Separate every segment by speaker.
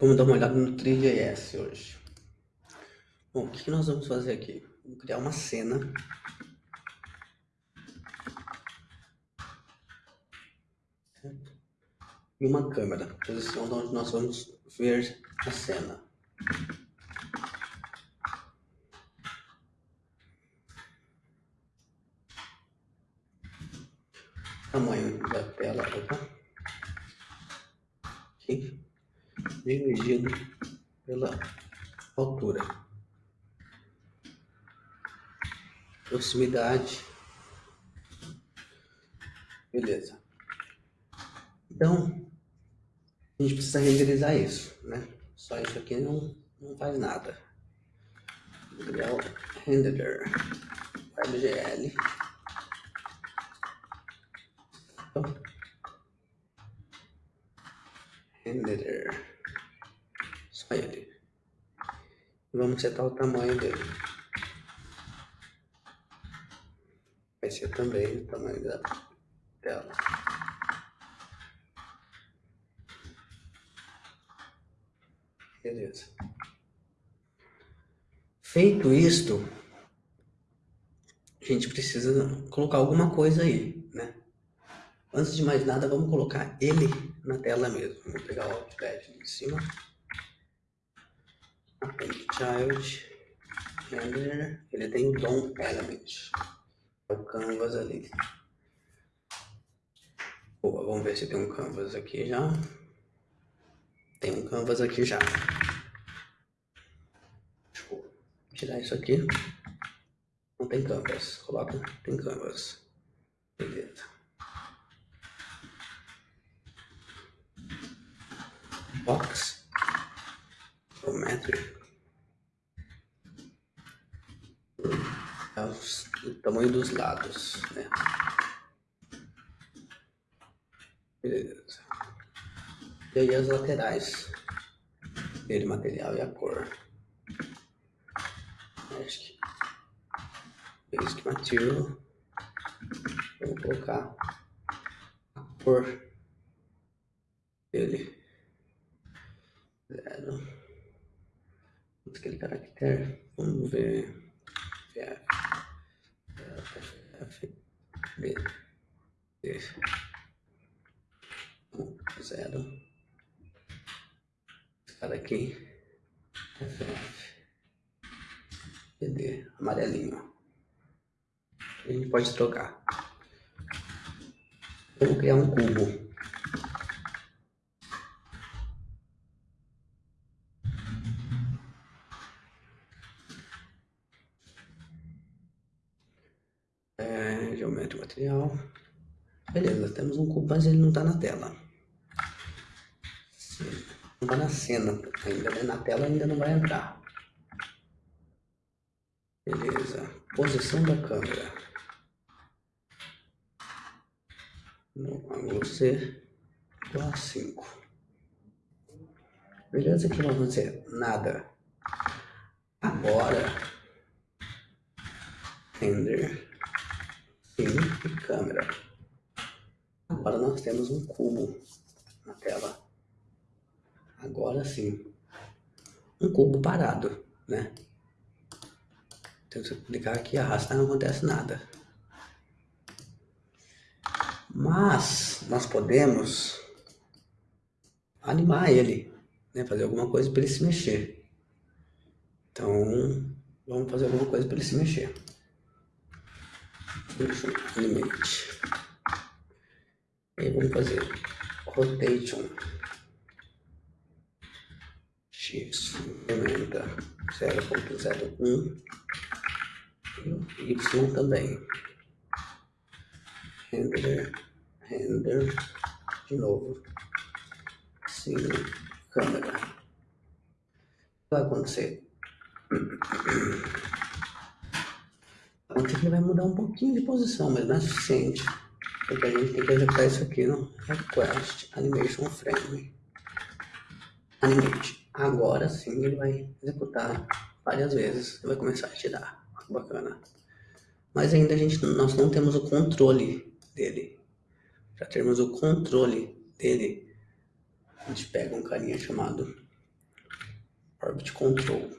Speaker 1: Vamos dar uma olhada no 3GS hoje. Bom, o que nós vamos fazer aqui? Vamos criar uma cena. E uma câmera, posição onde nós vamos ver a cena. Tamanho da tela, opa. Aqui dividido pela altura. Proximidade. Beleza. Então, a gente precisa renderizar isso, né? Só isso aqui não, não faz nada. Material renderer. WebGL. Então, renderer. Só ele. Vamos setar o tamanho dele. Vai ser também o tamanho da tela. Beleza. Feito isto, a gente precisa colocar alguma coisa aí? Antes de mais nada, vamos colocar ele na tela mesmo. Vou pegar o Outpad de cima. Append Child. Render. Ele tem o DOM Element. É o Canvas ali. Boa, vamos ver se tem um Canvas aqui já. Tem um Canvas aqui já. Deixa eu tirar isso aqui. Não tem Canvas. Coloca, tem Canvas. Beleza. Box geometry é o tamanho dos lados, né? Beleza. E aí as laterais dele, material e a cor. Acho que basic material. Vou colocar a cor dele zero. Aquele caractere, vamos ver. F, F, B, D, zero. Esse cara aqui, FF, PD, amarelinho. A gente pode trocar. Vamos criar um cubo. Beleza, temos um cubo, mas ele não está na tela. Não está na cena ainda, né? Na tela ainda não vai entrar. Beleza, posição da câmera. No ângulo C, a 5. Beleza, aqui nós vamos dizer nada. Agora, render câmera. Agora nós temos um cubo na tela. Agora sim. Um cubo parado, né? Então se eu clicar aqui e arrastar não acontece nada. Mas nós podemos animar ele, né? Fazer alguma coisa para ele se mexer. Então vamos fazer alguma coisa para ele se mexer limite. E vamos fazer rotation x incrementa 0.01 e y também. Render, render, de novo, sim, câmera. Vai acontecer. Aqui vai mudar um pouquinho de posição, mas não é suficiente. Porque a gente tem que executar isso aqui no Request Animation Frame. Animate. Agora sim ele vai executar várias vezes. Ele vai começar a tirar. Bacana. Mas ainda a gente, nós não temos o controle dele. Para termos o controle dele, a gente pega um carinha chamado Orbit Control.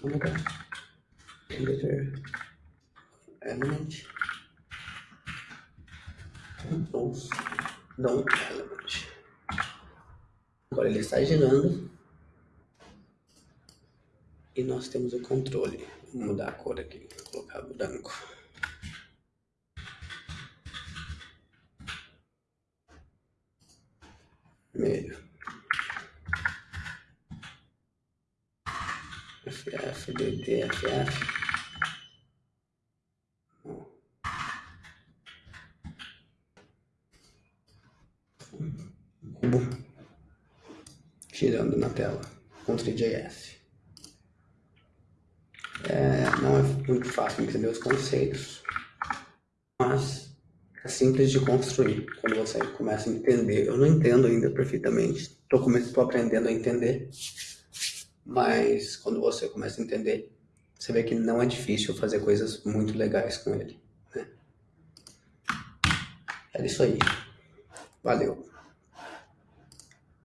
Speaker 1: Câmera, Editor, Element, Compose, Down Element. Agora ele está girando e nós temos o controle. Vou mudar a cor aqui, vou colocar branco. Vermelho. DD, FF. Cubo na tela com 3JS. É, não é muito fácil entender os conceitos, mas é simples de construir quando você começa a entender. Eu não entendo ainda perfeitamente, estou aprendendo a entender, mas quando você começa a entender, você vê que não é difícil fazer coisas muito legais com ele. Né? É isso aí. Valeu.